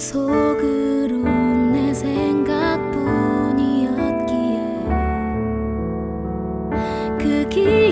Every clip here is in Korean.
속으로 내 생각뿐이었기에 그기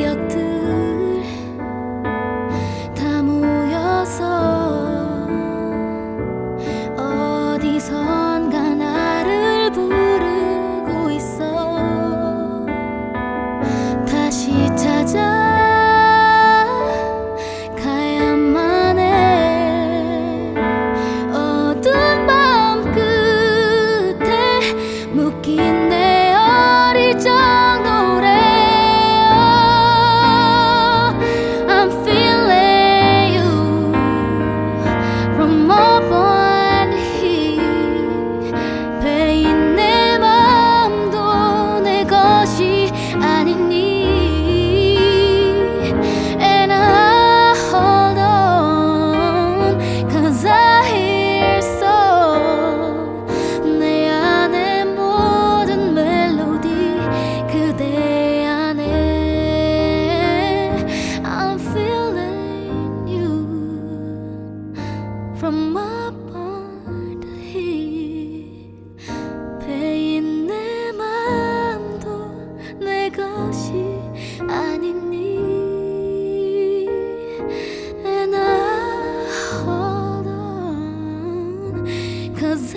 Cause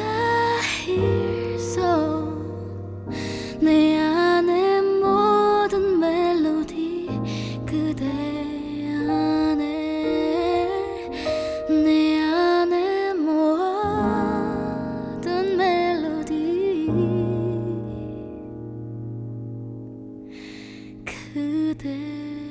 내 안의 모든 멜로디 그대 안에. 내 안의 모든 멜로디 그대